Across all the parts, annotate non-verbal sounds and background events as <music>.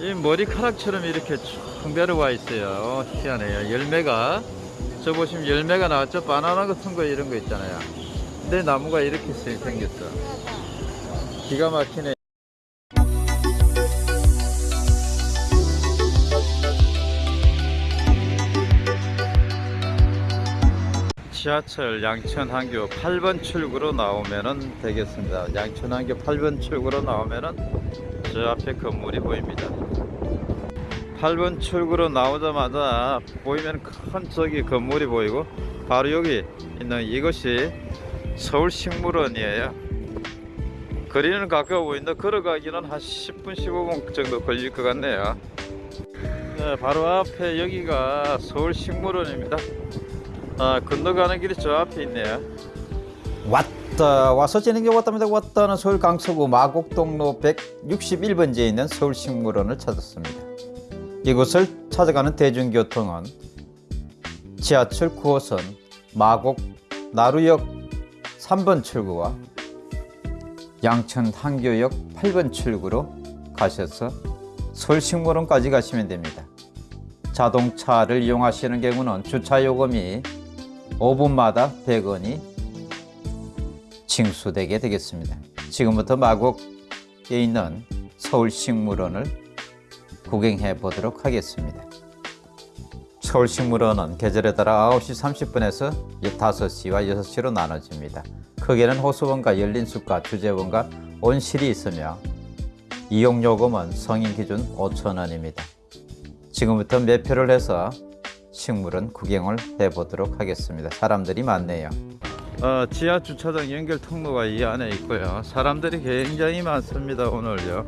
이 머리카락처럼 이렇게 쭉 내려와 있어요. 희한해요. 열매가 저 보시면 열매가 나왔죠. 바나나 같은 거 이런 거 있잖아요. 근데 나무가 이렇게 생- 생겼어. 기가 막히네. 지하철 양천항교 8번 출구로 나오면은 되겠습니다. 양천항교 8번 출구로 나오면은 저 앞에 건물이 보입니다. 8번 출구로 나오자마자 보이면 큰 저기 건물이 보이고 바로 여기 있는 이것이 서울식물원이에요. 거리는 가까워 보인다. 걸어가기는 한 10분 15분 정도 걸릴 것 같네요. 네, 바로 앞에 여기가 서울식물원입니다. 아, 건너 가는 길이 저 앞에 있네요. 왔다 와서 지는 게 왔답니다. 왔다는 서울 강서구 마곡동로 161번지에 있는 서울식물원을 찾았습니다. 이곳을 찾아가는 대중교통은 지하철 9호선 마곡 나루역 3번 출구와 양천 항교역 8번 출구로 가셔서 서울식물원까지 가시면 됩니다. 자동차를 이용하시는 경우는 주차 요금이 5분마다 100원이 징수되게 되겠습니다. 지금부터 마곡에 있는 서울식물원을 구경해 보도록 하겠습니다. 서울식물원은 계절에 따라 9시 30분에서 5시와 6시로 나눠집니다. 크게는 호수원과 열린숲과 주제원과 온실이 있으며 이용요금은 성인 기준 5,000원입니다. 지금부터 매표를 해서 식물원 구경을 해보도록 하겠습니다. 사람들이 많네요. 어, 지하 주차장 연결 통로가 이 안에 있고요. 사람들이 굉장히 많습니다. 오늘요.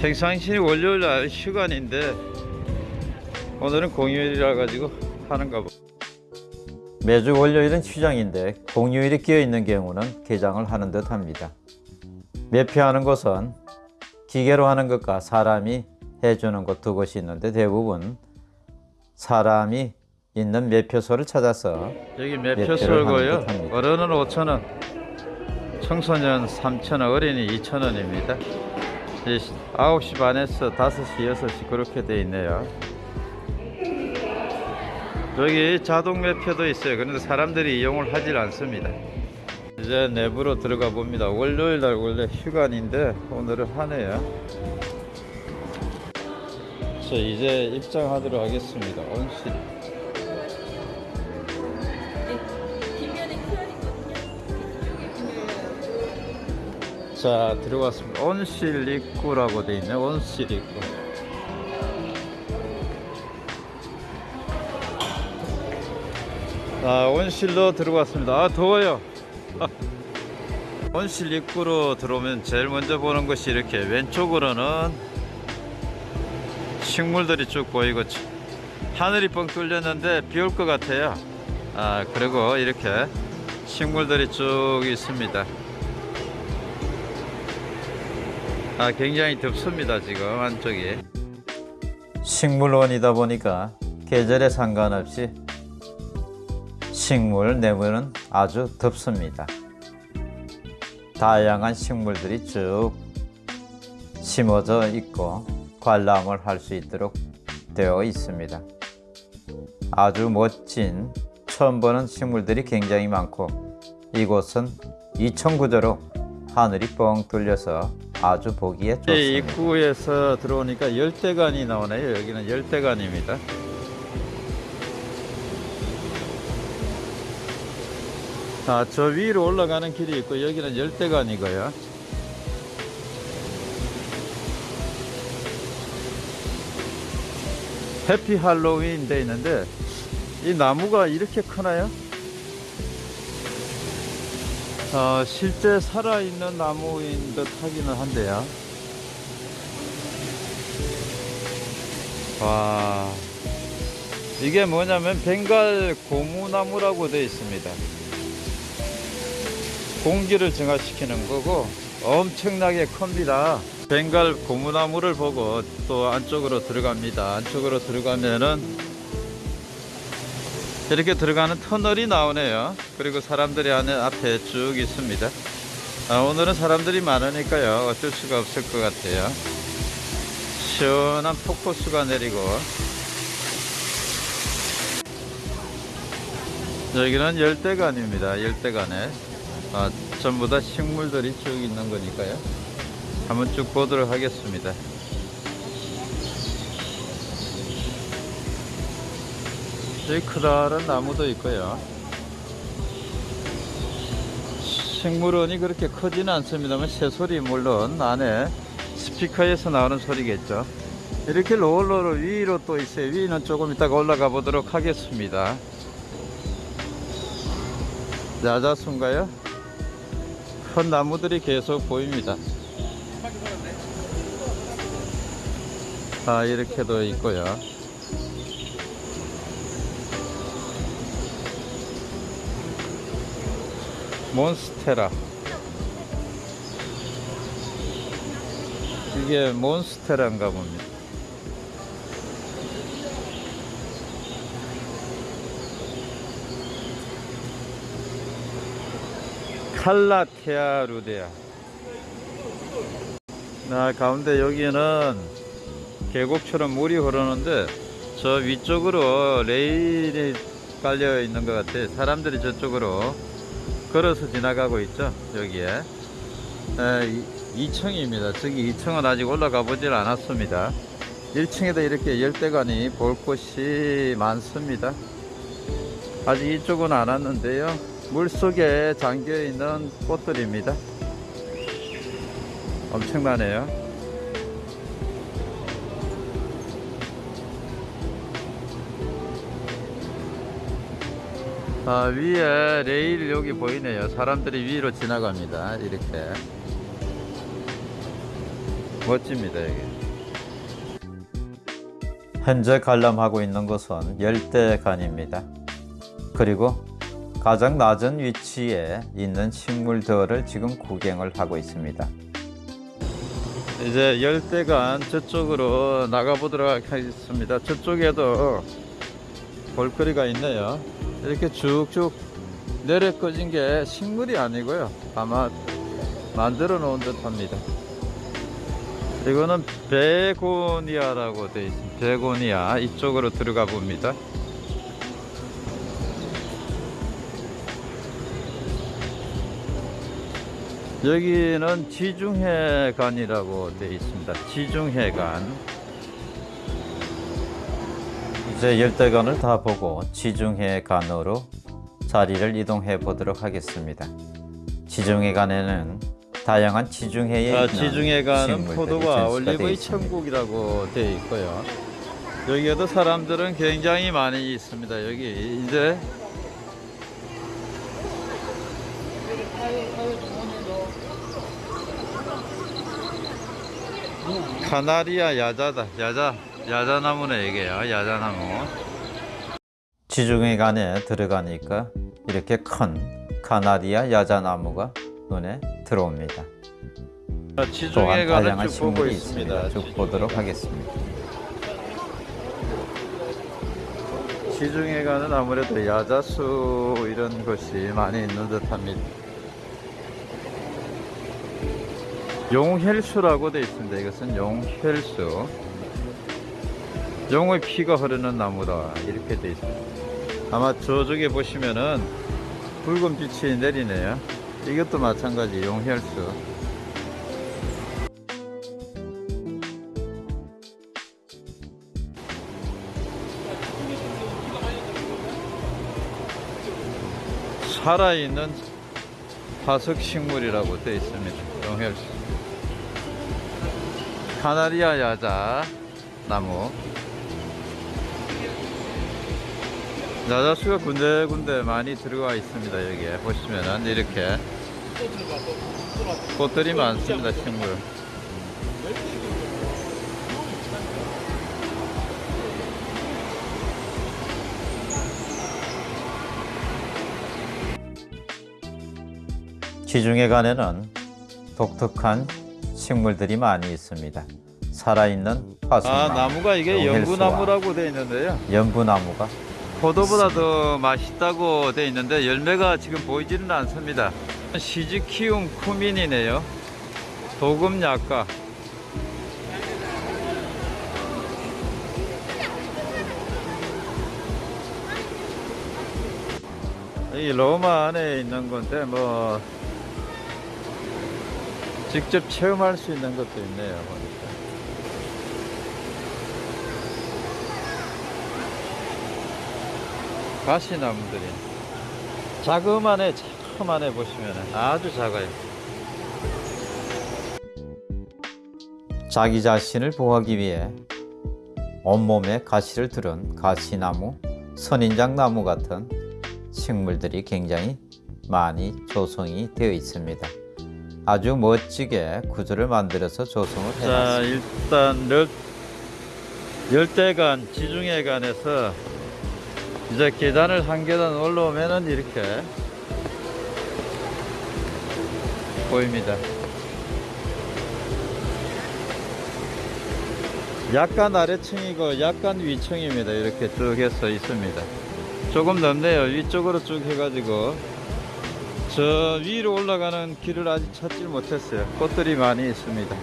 평상시 월요일 날 휴관인데 오늘은 공휴일이라 가지고 하는가 봐. 매주 월요일은 휴장인데 공휴일이 끼어 있는 경우는 개장을 하는 듯 합니다. 매표하는 곳은 기계로 하는 것과 사람이 해주는 곳두 곳이 있는데 대부분 사람이 있는 매표소를 찾아서 여기 매표소고요. 어른은 5천 원, 청소년 3천 원, 어린이 2천 원입니다. 9시 반에서 5시, 6시 그렇게 돼 있네요. 여기 자동 매표도 있어요. 그런데 사람들이 이용을 하질 않습니다. 이제 내부로 들어가 봅니다. 월요일 날 원래 휴관인데 오늘은 하네요. 자, 이제 입장하도록 하겠습니다. 온실. 자, 들어왔습니다. 온실 입구라고 돼 있네. 온실 입구. 아, 온실로 들어왔습니다. 아, 더워요. <laughs> 온실 입구로 들어오면 제일 먼저 보는 것이 이렇게 왼쪽으로는 식물들이 쭉 보이고 하늘이 뻥 뚫렸는데 비 올 것 같아요. 아, 그리고 이렇게 식물들이 쭉 있습니다. 아, 굉장히 덥습니다, 지금 한쪽이. 식물원이다 보니까 계절에 상관없이 식물 내부는 아주 덥습니다. 다양한 식물들이 쭉 심어져 있고 관람을 할 수 있도록 되어 있습니다. 아주 멋진 처음 보는 식물들이 굉장히 많고 이곳은 이천 구조로 하늘이 뻥 뚫려서 아주 보기에 좋습니다. 입구에서 들어오니까 열대관이 나오네요. 여기는 열대관입니다. 아, 저 위로 올라가는 길이 있고 여기는 열대관이고요. 해피 할로윈 돼 있는데 이 나무가 이렇게 크나요? 어, 실제 살아있는 나무인 듯 하기는 한데요. 와, 이게 뭐냐면 벵갈 고무나무라고 되어 있습니다. 공기를 증화시키는 거고 엄청나게 큽니다. 벵갈 고무나무를 보고 또 안쪽으로 들어갑니다. 안쪽으로 들어가면은 이렇게 들어가는 터널이 나오네요. 그리고 사람들이 안에 앞에 쭉 있습니다. 아, 오늘은 사람들이 많으니까요. 어쩔 수가 없을 것 같아요. 시원한 폭포수가 내리고 여기는 열대관입니다. 열대관에 아, 전부 다 식물들이 쭉 있는 거니까요. 한번 쭉 보도록 하겠습니다. 여기 크다란 나무도 있고요. 식물원이 그렇게 크지는 않습니다만 새소리 물론 안에 스피커에서 나오는 소리겠죠. 이렇게 롤러로 위로 또 있어요. 위는 조금 이따가 올라가 보도록 하겠습니다. 야자수인가요? 큰 나무들이 계속 보입니다. 아, 이렇게도 있고요. 몬스테라. 이게 몬스테라인가 봅니다. 칼라테아 루데아. 나 가운데 여기는 계곡처럼 물이 흐르는데 저 위쪽으로 레일이 깔려 있는 것 같아요. 사람들이 저쪽으로 걸어서 지나가고 있죠. 여기에. 에, 2층입니다. 저기 2층은 아직 올라가 보질 않았습니다. 1층에도 이렇게 열대관이 볼 곳이 많습니다. 아직 이쪽은 안 왔는데요. 물 속에 잠겨 있는 꽃들입니다. 엄청나네요. 아, 위에 레일 여기 보이네요. 사람들이 위로 지나갑니다. 이렇게. 멋집니다, 여기. 현재 관람하고 있는 곳은 열대관입니다. 그리고 가장 낮은 위치에 있는 식물들을 지금 구경을 하고 있습니다. 이제 열대관 저쪽으로 나가보도록 하겠습니다. 저쪽에도 볼거리가 있네요. 이렇게 쭉쭉 내려 꺼진 게 식물이 아니고요. 아마 만들어 놓은 듯 합니다. 이거는 베고니아라고 되어 있습니다. 베고니아 이쪽으로 들어가 봅니다. 여기는 지중해관이라고 되어 있습니다. 지중해관. 이제 열대관을 다 보고 지중해관으로 자리를 이동해 보도록 하겠습니다. 지중해관에는 다양한 지중해에 아, 네, 지중해관은 뭐 포도와 올리브의. 천국이라고 되어 있고요. 여기에도 사람들은 굉장히 많이 있습니다. 여기 이제 카나리아 야자다. 야자 야자나무네 이게 요. 야자나무. 지중해관에 들어가니까 이렇게 큰 카나리아 야자나무가 눈에 들어옵니다. 또한 다양한 식물이 있습니다. 쭉 보도록 하겠습니다. 지중해관은 아무래도 야자수 이런 것이 많이 있는 듯합니다. 용혈수라고 되어 있습니다. 이것은 용혈수. 용의 피가 흐르는 나무다 이렇게 되어 있습니다. 아마 저쪽에 보시면은 붉은 빛이 내리네요. 이것도 마찬가지 용혈수. 살아있는 화석 식물이라고 되어 있습니다. 용혈수. 카나리아 야자 나무. 야자수가 군데군데 많이 들어가 있습니다. 여기에 보시면은 이렇게 꽃들이 많습니다. 식물. 지중해관에는 독특한 식물들이 많이 있습니다. 살아있는 화석나무, 아 나무가 이게 용혈수와 연구나무라고 되어 있는데요. 연부나무가 포도보다 더 맛있다고 되어 있는데 열매가 지금 보이지는 않습니다. 시즈키움 쿠민이네요. 도금 약과. 이 로마 안에 있는 건데 뭐 직접 체험할 수 있는 것도 있네요. 보니까. 가시나무들이 자그만해 자그만해 보시면 아주 작아요. 자기 자신을 보호하기 위해 온몸에 가시를 들은 가시나무, 선인장나무 같은 식물들이 굉장히 많이 조성이 되어 있습니다. 아주 멋지게 구조를 만들어서 조성을 자 해놨습니다. 일단 열, 열대간 지중해간에서 이제 계단을 한 계단 올라오면은 이렇게 보입니다. 약간 아래층이고 약간 위층입니다. 이렇게 쭉 해서 있습니다. 조금 넓네요. 위쪽으로 쭉 해가지고 저 위로 올라가는 길을 아직 찾지 못했어요. 꽃들이 많이 있습니다.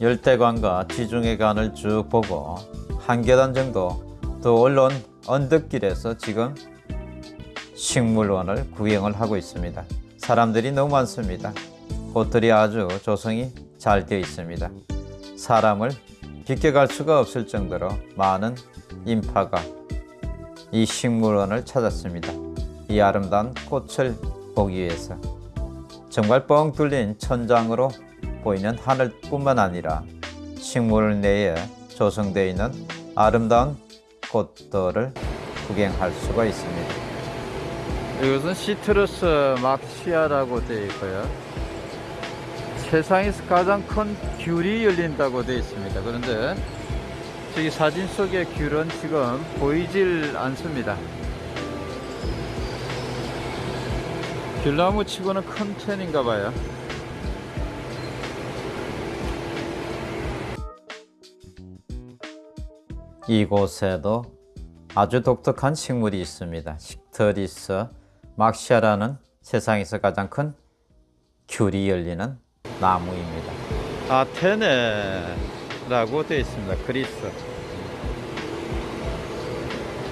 열대관과 지중해관을 쭉 보고 한 계단 정도 더 올라온 언덕길에서 지금 식물원을 구경을 하고 있습니다. 사람들이 너무 많습니다. 꽃들이 아주 조성이 잘 되어 있습니다. 사람을 비껴갈 수가 없을 정도로 많은 인파가 이 식물원을 찾았습니다. 이 아름다운 꽃을 보기 위해서 정말 뻥 뚫린 천장으로 보이는 하늘뿐만 아니라 식물 내에 조성되어 있는 아름다운 꽃들을 구경할 수가 있습니다. 이것은 시트러스 막시아라고 되어 있고요. 세상에서 가장 큰 귤이 열린다고 되어 있습니다. 그런데 저기 사진 속의 귤은 지금 보이질 않습니다. 귤나무 치고는 큰 편인가 봐요. 이곳에도 아주 독특한 식물이 있습니다. 식터리스 막시아라는 세상에서 가장 큰 귤이 열리는 나무입니다. 아테네라고 되어 있습니다. 그리스.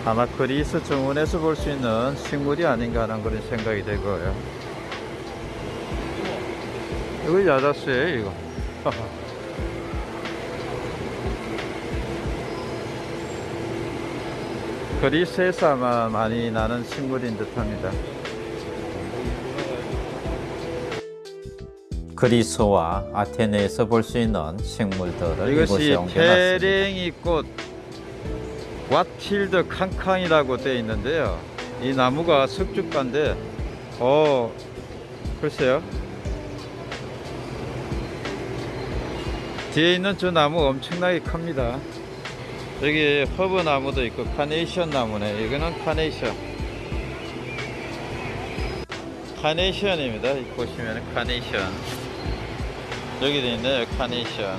아마 그리스 정원에서 볼 수 있는 식물이 아닌가 하는 그런 생각이 되고요. 이거 야자수예요, 이거. <laughs> 그리스에서 아마 많이 나는 식물인 듯 합니다. 그리스와 아테네에서 볼 수 있는 식물들을 이것이. 페랭이 꽃 왓필드 캉캉이라고 되어 있는데요. 이 나무가 석죽가인데, 어, 글쎄요. 뒤에 있는 저 나무 엄청나게 큽니다. 여기 허브 나무도 있고 카네이션 나무네. 이거는 카네이션. 카네이션입니다. 이 보시면 카네이션. 여기도 있네요. 카네이션.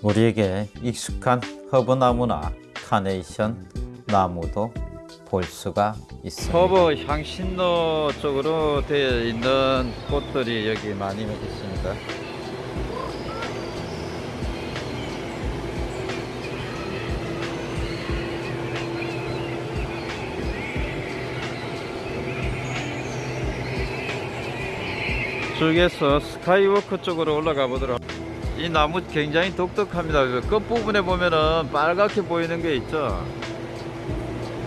우리에게 익숙한 허브나무나 카네이션 나무도 볼 수가 있습니다. 허브 향신료 쪽으로 되어 있는 꽃들이 여기 많이 있습니다. 쪽에서 스카이워크 쪽으로 올라가 보도록 이 나무 굉장히 독특합니다. 그 끝부분에 보면은 빨갛게 보이는 게 있죠.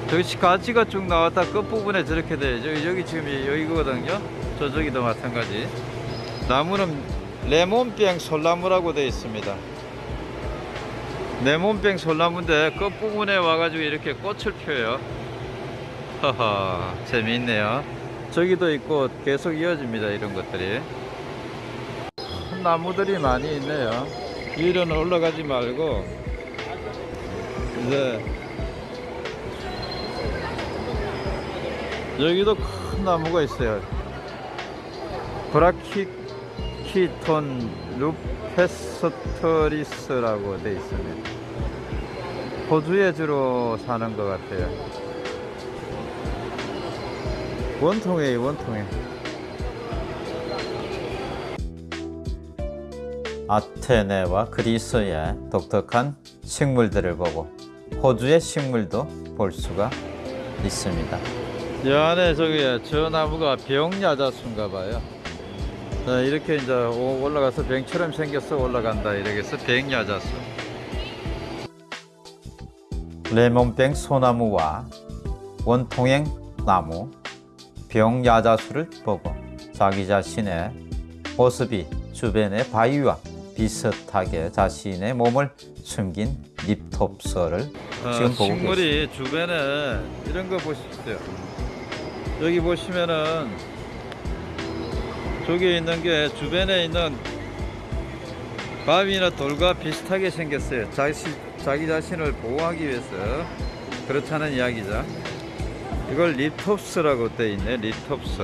저기 가지가 쭉 나왔다 끝부분에 저렇게 돼. 저기, 여기 지금 여기거든요. 저쪽이도 마찬가지. 나무는 레몬병 솔나무라고 되어 있습니다. 레몬병 솔나무인데 끝부분에 와가지고 이렇게 꽃을 펴요. 허허, 재미있네요. 저기도 있고 계속 이어집니다. 이런 것들이. 큰 나무들이 많이 있네요. 위로는 올라가지 말고 이제 여기도 큰 나무가 있어요. 브라키키톤 루페스터리스라고 되어 있습니다. 호주에 주로 사는 것 같아요. 원통에 원통에. 아테네와 그리스의 독특한 식물들을 보고 호주의 식물도 볼 수가 있습니다. 이 안에 저기 저 나무가 병야자수인가 봐요. 자, 이렇게 이제 오- 올라가서 병처럼 생겨서 올라간다 이러겠어 병야자수. 레몬병 소나무와 원통행 나무, 병야자수를 보고 자기 자신의 모습이 주변의 바위와 비슷하게 자신의 몸을 숨긴 립톱서를 어, 지금 보고 계십니다. 식물이 주변에 이런 거 보십시오. 여기 보시면은 저기 있는 게 주변에 있는 바위나 돌과 비슷하게 생겼어요. 자기, 자기 자신을 보호하기 위해서 그렇다는 이야기죠. 이걸 립톱스라고 돼 있네. 립톱스.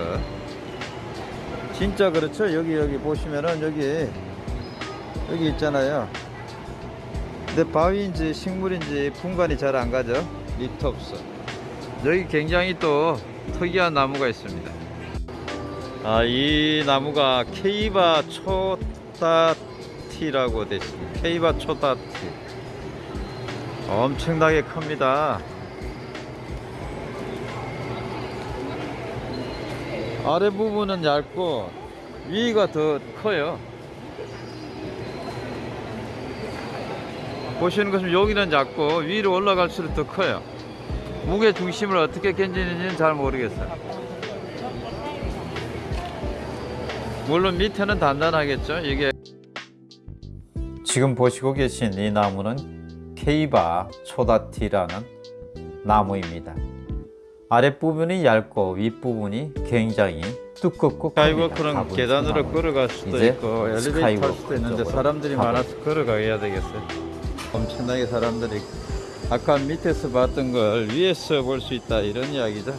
진짜 그렇죠. 여기 여기 보시면은 여기 여기 있잖아요. 근데 바위인지 식물인지 분간이 잘 안 가죠. 립톱스. 여기 굉장히 또 특이한 나무가 있습니다. 아, 이 나무가 케이바 초다티라고 되어 있습니다. 케이바 초다티. 엄청나게 큽니다. 아래 부분은 얇고 위가 더 커요. 보시는 것은 여기는 작고 위로 올라갈수록 더 커요. 무게 중심을 어떻게 견디는지는 잘 모르겠어요. 물론 밑에는 단단하겠죠. 이게 지금 보시고 계신 이 나무는 케이바 초다티라는 나무입니다. 아랫부분이 얇고 윗부분이 굉장히 두껍고 스카이워크는. 가본 계단으로. 걸어갈 수도 있고 엘리베이터 탈 수도 있는데 사람들이 많아서 걸어가야 되겠어요. 엄청나게 사람들이 아까 밑에서 봤던 걸 위에서 볼 수 있다 이런 이야기죠.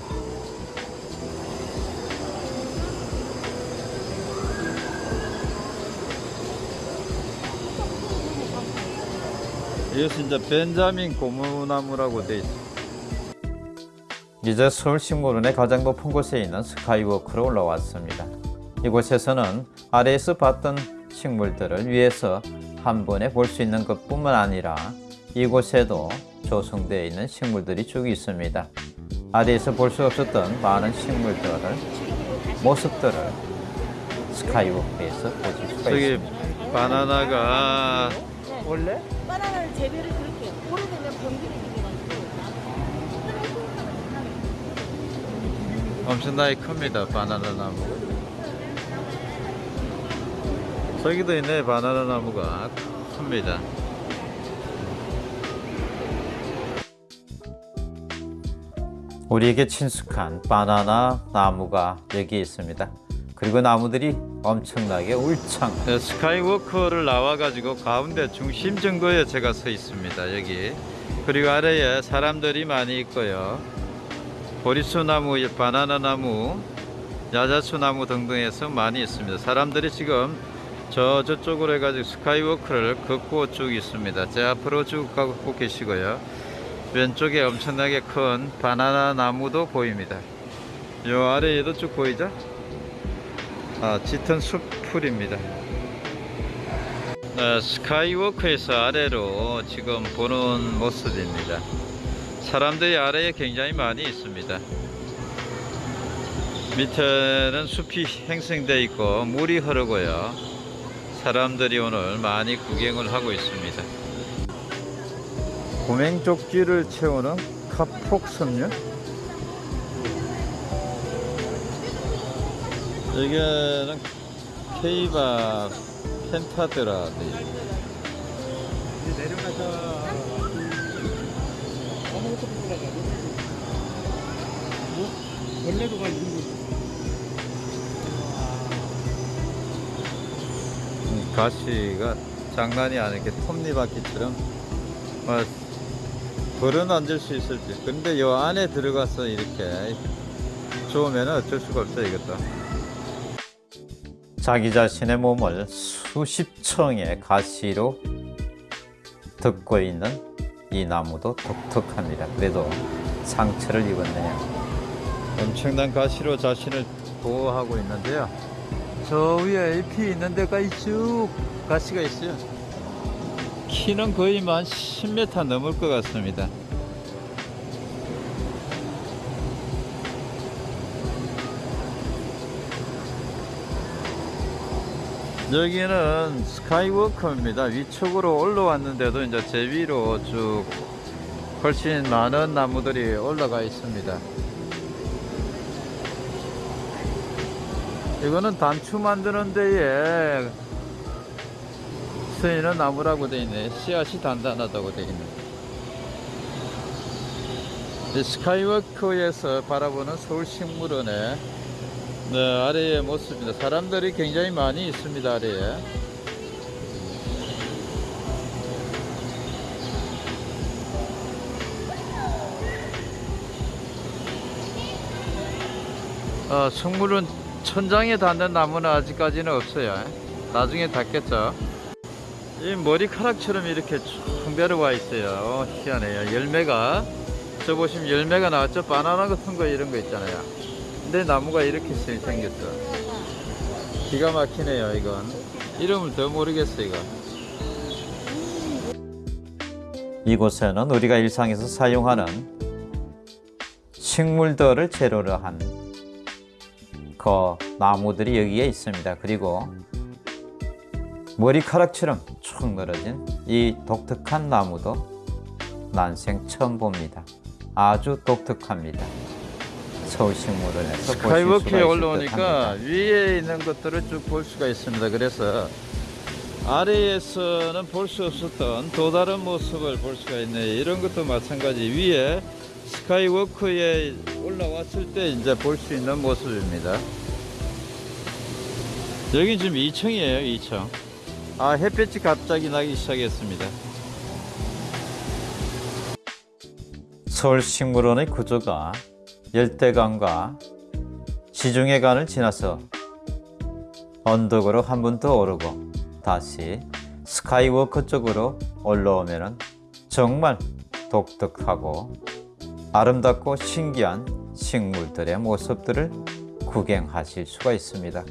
이것은 이제 벤자민 고무나무라고 돼 있어. 이제 서울식물원의 가장 높은 곳에 있는 스카이워크로 올라왔습니다. 이곳에서는 아래에서 봤던 식물들을 위에서 한 번에 볼 수 있는 것 뿐만 아니라 이곳에도 조성되어 있는 식물들이 쭉 있습니다. 아래에서 볼 수 없었던 많은 식물들을 모습들을 스카이워크에서 보실 수가 저기 있습니다. 바나나가 원래? 바나나를 재배를 그렇게 엄청나게 큽니다 바나나 나무. 저기도 있네 바나나 나무가. 큽니다. 우리에게 친숙한 바나나 나무가 여기 있습니다. 그리고 나무들이 엄청나게 울창. 네, 스카이워커를 나와 가지고 가운데 중심 정거에 제가 서 있습니다 여기. 그리고 아래에 사람들이 많이 있고요 보리수 나무, 바나나 나무, 야자수 나무 등등해서 많이 있습니다. 사람들이 지금 저 저쪽으로 해가지고 스카이워크를 걷고 쭉 있습니다. 제 앞으로 쭉 가고 계시고요. 왼쪽에 엄청나게 큰 바나나 나무도 보입니다. 요 아래에도 쭉 보이죠? 아, 짙은 숲풀입니다. 네, 스카이워크에서 아래로 지금 보는 모습입니다. 사람들이 아래에 굉장히 많이 있습니다. 밑에는 숲이 형성되어 있고 물이 흐르고요. 사람들이 오늘 많이 구경을 하고 있습니다. 구맹족지를 채우는 카폭섬유 여기는 케이바 펜타드라 돼 있네. 내려가서 원래도 가 있는 거지. 음, 가시가 장난이 아니게 톱니바퀴처럼 뭐 벌은 앉을 수 있을지 근데 요 안에 들어가서 이렇게 좋으면 어쩔 수가 없어요 이것도 자기 자신의 몸을 수십 층의 가시로 덮고 있는 이 나무도 독특합니다. 그래도 상처를 입었네요. 엄청난 가시로 자신을 보호하고 있는데요. 저 위에 잎이 있는 데까지 쭉 가시가 있어요. 키는 거의 뭐한 10m 넘을 것 같습니다. 여기는 스카이워커입니다. 위쪽으로 올라왔는데도 이제 제 위로 쭉 훨씬 많은 나무들이 올라가 있습니다. 이거는 단추 만드는 데에 쓰이는 나무라고 되어 있네. 씨앗이 단단하다고 되어 있네. 이 스카이워커에서 바라보는 서울식물원의 네, 아래의 모습입니다. 사람들이 굉장히 많이 있습니다. 아래에. 어, 식물은 천장에 닿는 나무는 아직까지는 없어요. 나중에 닿겠죠. 이 머리카락처럼 이렇게 쭉 배려와 있어요. 어, 희한해요. 열매가 저 보시면 열매가 나왔죠. 바나나 같은 거 이런 거 있잖아요. 근데 나무가 이렇게 생- 생겼어. 기가 막히네요. 이건 이름을 더 모르겠어 이거. 이곳에는 우리가 일상에서 사용하는 식물들을 재료로 한 그 나무들이 여기에 있습니다. 그리고 머리카락처럼 쭉 늘어진 이 독특한 나무도 난생 처음 봅니다. 아주 독특합니다. 서울식물원에서 보실 수가 스카이워크에 올라오니까. 위에 있는 것들을 쭉 볼 수가 있습니다. 그래서 아래에서는 볼 수 없었던 또 다른 모습을 볼 수가 있네. 이런 것도 마찬가지. 위에 스카이워크에 올라왔을 때 이제 볼 수 있는 모습입니다. 여기 지금 2층이에요, 2층. 아, 햇볕이 갑자기 나기 시작했습니다. 서울 식물원의 구조가 열대강과 지중해간을 지나서 언덕으로 한 번 더 오르고 다시 스카이워크 쪽으로 올라오면 정말 독특하고 아름답고 신기한 식물들의 모습들을 구경하실 수가 있습니다.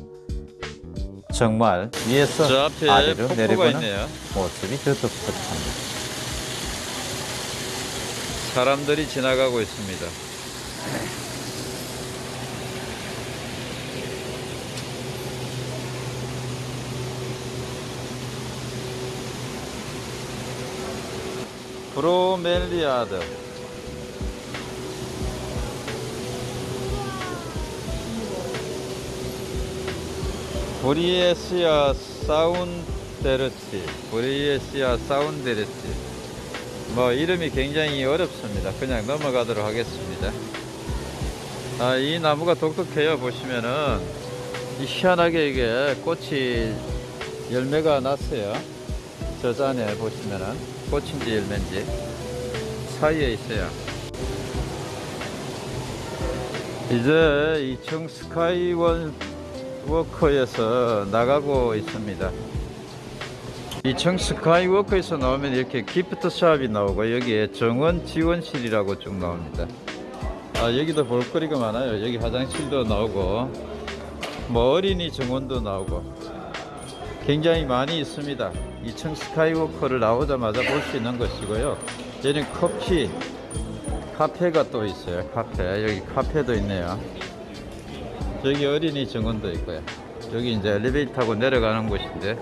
정말 위에서 아래로 내려보는 있네요. 모습이 더 독특합니다. 사람들이 지나가고 있습니다. bromeliad 보리에시아 사운데르치 보리에시아 사운데르치 뭐 이름이 굉장히 어렵습니다. 그냥 넘어가도록 하겠습니다. 아, 이 나무가 독특해요. 보시면은 이 희한하게 이게 꽃이 열매가 났어요. 저 안에 보시면은 꽃인지 열매인지 사이에 있어요. 이제 2층 스카이워크에서 나가고 있습니다. 2층 스카이워크에서 나오면 이렇게 gift shop이 나오고 여기에 정원 지원실이라고 쭉 나옵니다. 아 여기도 볼거리가 많아요. 여기 화장실도 나오고 뭐 어린이 정원도 나오고 굉장히 많이 있습니다. 2층 스카이워크를 나오자마자 볼 수 있는 것이고요. 여기는 커피 카페가 또 있어요. 카페 여기 카페도 있네요. 여기 어린이 정원도 있고요. 여기 이제 엘리베이터 타고 내려가는 곳인데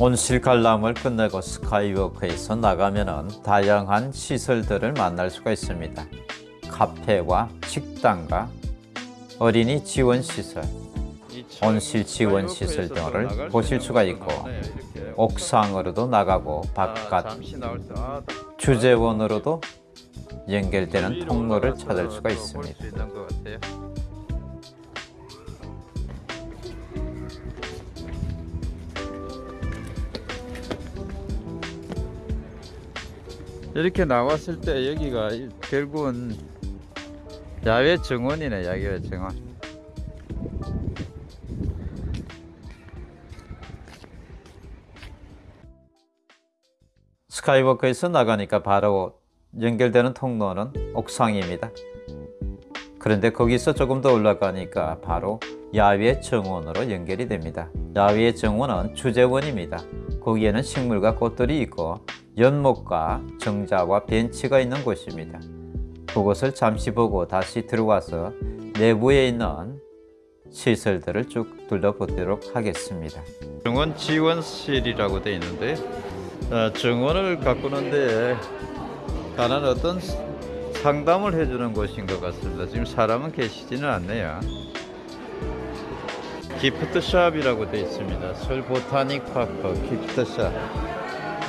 온실 관람을 끝내고 스카이워크에서 나가면은 다양한 시설들을 만날 수가 있습니다. 카페와 식당과 어린이 지원 시설, 온실 지원 시설 등을 보실 수가 있고 옥상으로도 나가고 바깥 주재원으로도 연결되는 통로를 찾을 수가 있습니다. 이렇게 나왔을 때 여기가 결국은 야외 정원이네 야외 정원 스카이워크에서 나가니까 바로 연결되는 통로는 옥상입니다. 그런데 거기서 조금 더 올라가니까 바로 야외 정원으로 연결이 됩니다. 야외 정원은 주재원입니다. 거기에는 식물과 꽃들이 있고 연못과 정자와 벤치가 있는 곳입니다. 그곳을 잠시 보고 다시 들어와서 내부에 있는 시설들을 쭉 둘러보도록 하겠습니다. 정원 지원실이라고 되어 있는데 어, 정원을 가꾸는데 다른 어떤 상담을 해주는 곳인 것 같습니다. 지금 사람은 계시지는 않네요. 기프트샵이라고 되어 있습니다. 서울 보타닉 파크 기프트샵.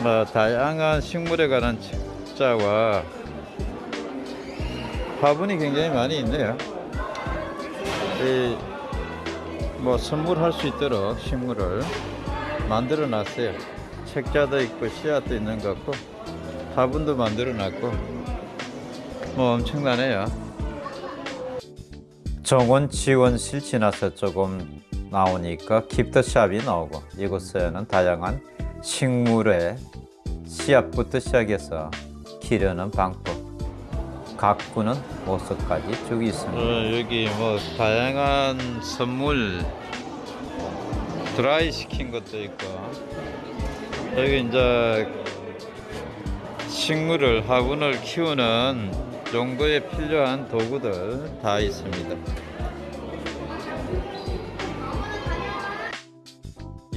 뭐 다양한 식물에 관한 책자와 화분이 굉장히 많이 있네요. 이, 뭐 선물할 수 있도록 식물을 만들어 놨어요. 책자도 있고 씨앗도 있는 것 같고 화분도 만들어 놨고 뭐 엄청나네요. 정원 지원실 지나서 조금 나오니까 기프트샵이 나오고 이곳에는 다양한 식물의 씨앗부터 시작해서 기르는 방법, 가꾸는 모습까지 쭉 있습니다. 어, 여기 뭐 다양한 선물 드라이 시킨 것도 있고 여기 이제 식물을 화분을 키우는 정도에 필요한 도구들 다 있습니다.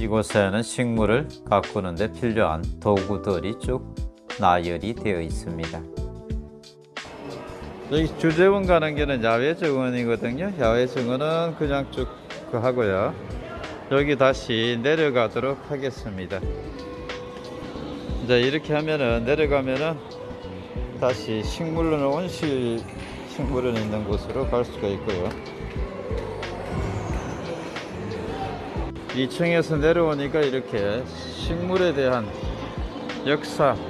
이곳에는 식물을 가꾸는 데 필요한 도구들이 쭉 나열이 되어 있습니다. 여기 주재원 가는 길은 야외 정원이거든요. 야외 정원은 그냥 쭉그 하고요. 여기 다시 내려가도록 하겠습니다. 이제 이렇게 하면은 내려가면은 다시 식물은 온실 식물은 있는 곳으로 갈 수가 있고요. 2층에서 내려오니까 이렇게 식물에 대한 역사관이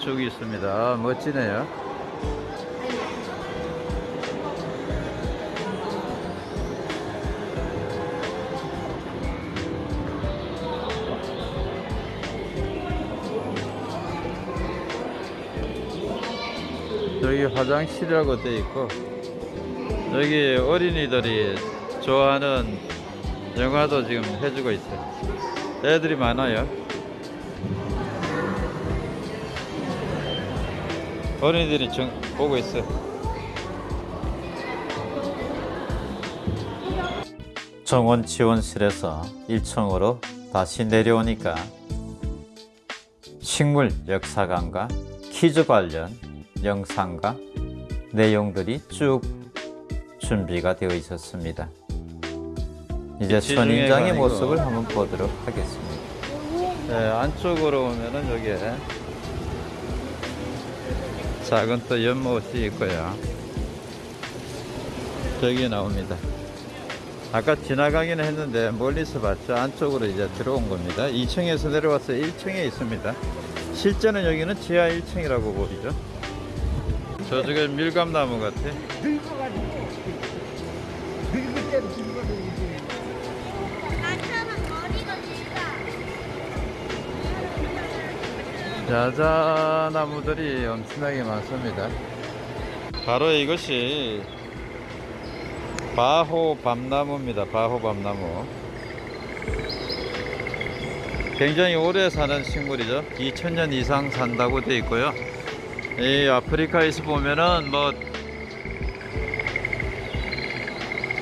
쭉 있습니다. 멋지네요. 여기 화장실이라고 되어 있고 여기 어린이들이 좋아하는 영화도 지금 해주고 있어요. 애들이 많아요. 어린이들이 정, 보고 있어요. 정원 지원실에서 1층으로 다시 내려오니까 식물 역사관과 퀴즈 관련 영상과 내용들이 쭉 준비가 되어 있었습니다. 이제 선인장의 아니고. 모습을 한번 보도록 하겠습니다. 네, 안쪽으로 오면은 여기에 작은 또 연못이 있고요. 저기 나옵니다. 아까 지나가기는 했는데 멀리서 봤죠. 안쪽으로 이제 들어온 겁니다. 2층에서 내려와서 1층에 있습니다. 실제는 여기는 지하 1층이라고 보이죠. 저쪽에 밀감나무 같아. 늙어가지고 늙을 때로 야자 나무들이 엄청나게 많습니다. 바로 이것이 바호 밤나무입니다. 바호 밤나무. 굉장히 오래 사는 식물이죠. 2000년 이상 산다고 되어 있고요. 이 아프리카에서 보면은 뭐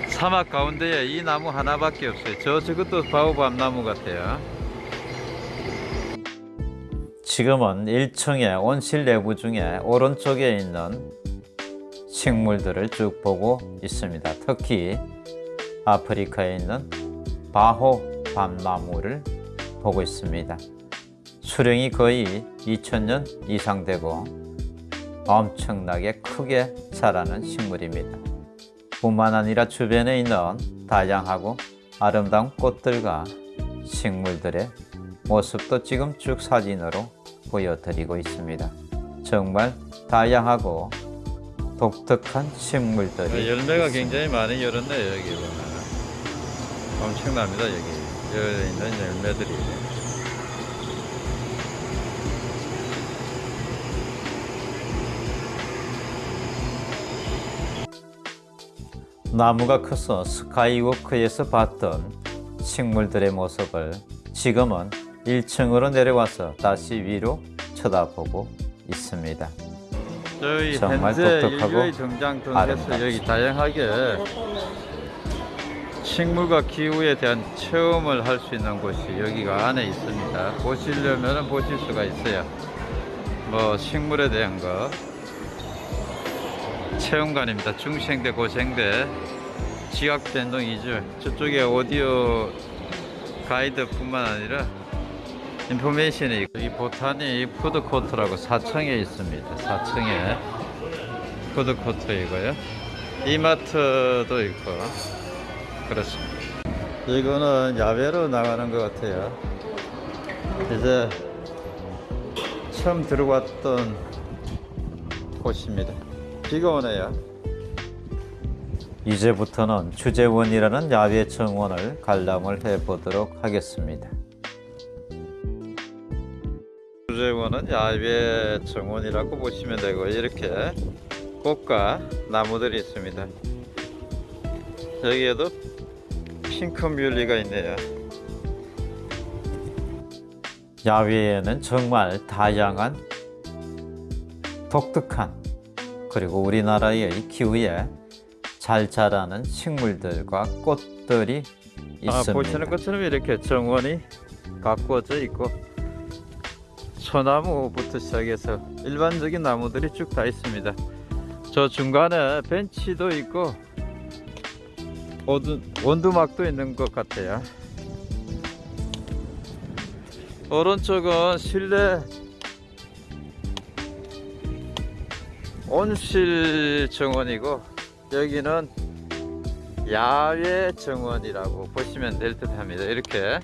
사막 가운데에 이 나무 하나밖에 없어요. 저 저것도 바호 밤나무 같아요. 지금은 1층의 온실 내부 중에 오른쪽에 있는 식물들을 쭉 보고 있습니다. 특히 아프리카에 있는 바호 밤나무를 보고 있습니다. 수령이 거의 2000년 이상 되고 엄청나게 크게 자라는 식물입니다. 뿐만 아니라 주변에 있는 다양하고 아름다운 꽃들과 식물들의 모습도 지금 쭉 사진으로 보여드리고 있습니다. 정말 다양하고 독특한 식물들이 네, 열매가 있습니다. 굉장히 많이 열었네요 여기 보면 엄청납니다 여기 열려 있는 열매들이 나무가 커서 스카이워크에서 봤던 식물들의 모습을 지금은 1층으로 내려와서 다시 위로 쳐다보고 있습니다. 저희 정말 인류의 등장 등에서. 여기 다양하게 식물과 기후에 대한 체험을 할 수 있는 곳이 여기가 안에 있습니다. 보시려면 보실 수가 있어요. 뭐 식물에 대한 거 체험관입니다. 중생대, 고생대, 지각 변동 이주 저쪽에 오디오 가이드뿐만 아니라 인포메이션이 있고 이 보타니 푸드코트라고 4층에 있습니다. 4층에 푸드코트이고요. 이마트도 있고 그렇습니다. 이거는 야외로 나가는 것 같아요. 이제 처음 들어왔던 곳입니다. 비가 오네요. 이제부터는 주재원이라는 야외 정원을 관람을 해보도록 하겠습니다. 주재원은 야외 정원이라고 보시면 되고 이렇게 꽃과 나무들이 있습니다. 여기에도 핑크 뮬리가 있네요. 야외에는 정말 다양한 독특한 그리고 우리나라의 기후에 잘 자라는 식물들과 꽃들이 아, 있습니다. 보시는 것처럼 이렇게 정원이 가꾸어져 있고 소나무부터 시작해서 일반적인 나무들이 쭉 다 있습니다. 저 중간에 벤치도 있고 원두, 원두막도 있는 것 같아요. 오른쪽은 실내 온실 정원이고 여기는 야외 정원이라고 보시면 될 듯 합니다. 이렇게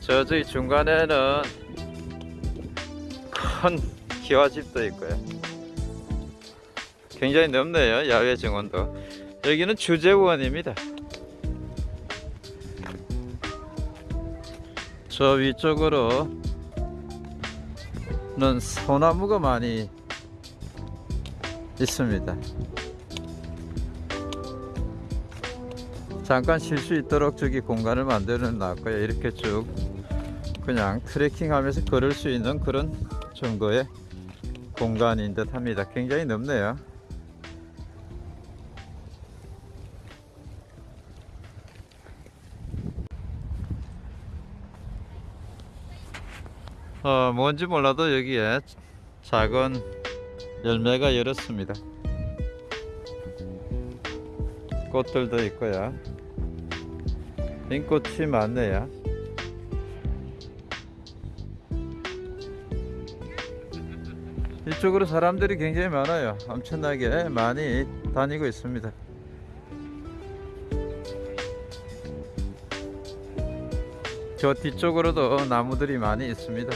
저저기 중간에는 큰 기와집도 있고요. 굉장히 넓네요. 야외 정원도. 여기는 주재원입니다. 저 위쪽으로는 소나무가 많이 있습니다. 잠깐 쉴 수 있도록 저기 공간을 만들어 놨고요. 이렇게 쭉 그냥 트레킹 하면서 걸을 수 있는 그런 정도의 공간인 듯 합니다. 굉장히 넓네요. 어, 뭔지 몰라도 여기에 작은 열매가 열었습니다. 꽃들도 있고요. 빈꽃이 많네요. 이쪽으로 사람들이 굉장히 많아요. 엄청나게 많이 다니고 있습니다. 저 뒤쪽으로도 나무들이 많이 있습니다.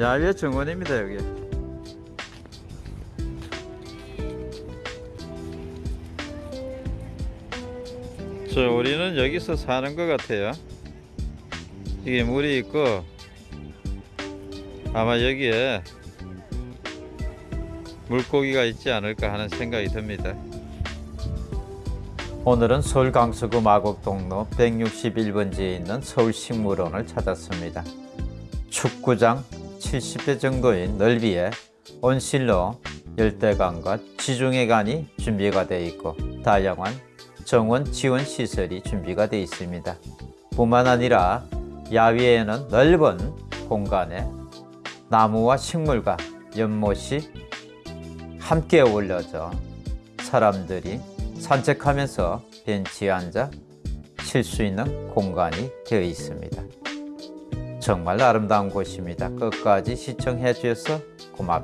야외 정원입니다, 여기. 저 우리는 여기서 사는 것 같아요. 이게 물이 있고 아마 여기에 물고기가 있지 않을까 하는 생각이 듭니다. 오늘은 서울 강서구 마곡동로 161번지에 있는 서울식물원을 찾았습니다. 축구장 70대 정도의 넓이에 온실로 열대관과 지중해관이 준비가 되어 있고 다양한 정원 지원 시설이 준비가 되어 있습니다. 뿐만 아니라 야외에는 넓은 공간에 나무와 식물과 연못이 함께 어울려져 사람들이 산책하면서 벤치에 앉아 쉴 수 있는 공간이 되어 있습니다. 정말 아름다운 곳입니다. 끝까지 시청해 주셔서 고맙습니다.